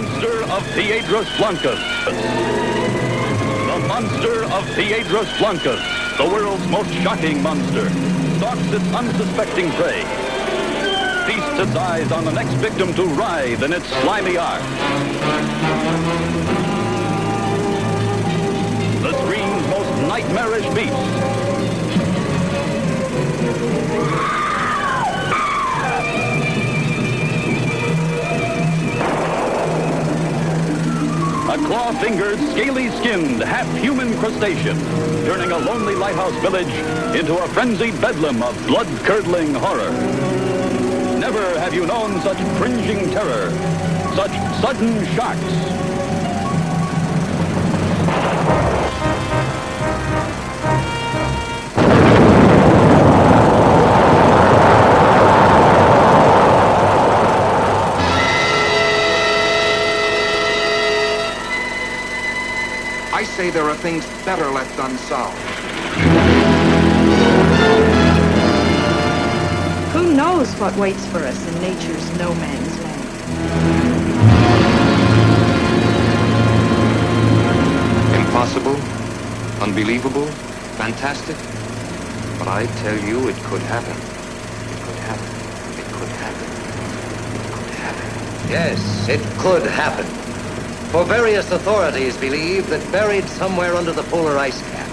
monster of Piedras Blancas. The monster of Piedras Blancas, the world's most shocking monster, stalks its unsuspecting prey. Feasts its eyes on the next victim to writhe in its slimy arms. The screen's most nightmarish beast. Claw-fingered, scaly-skinned, half-human crustacean, turning a lonely lighthouse village into a frenzied bedlam of blood-curdling horror. Never have you known such cringing terror, such sudden shocks, I say there are things better left unsolved. Who knows what waits for us in nature's no man's land? Impossible, unbelievable, fantastic. But I tell you, it could happen. It could happen. It could happen. It could happen. Yes, it could happen. For various authorities believe that buried somewhere under the polar ice cap,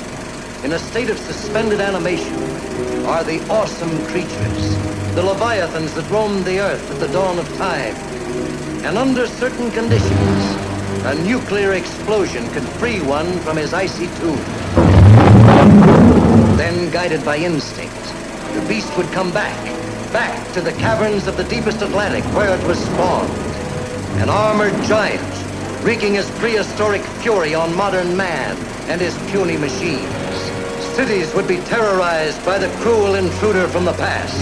in a state of suspended animation, are the awesome creatures, the leviathans that roamed the earth at the dawn of time. And under certain conditions, a nuclear explosion could free one from his icy tomb. Then, guided by instinct, the beast would come back, back to the caverns of the deepest Atlantic where it was spawned. An armored giant wreaking his prehistoric fury on modern man and his puny machines. Cities would be terrorized by the cruel intruder from the past.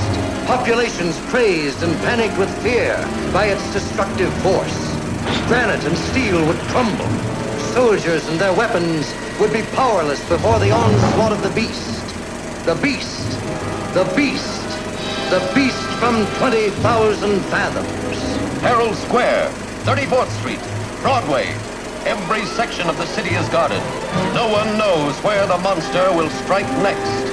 Populations crazed and panicked with fear by its destructive force. Granite and steel would crumble. Soldiers and their weapons would be powerless before the onslaught of the beast. The beast. The beast. The beast from 20,000 fathoms. Herald Square, 34th Street, Broadway. Every section of the city is guarded. No one knows where the monster will strike next.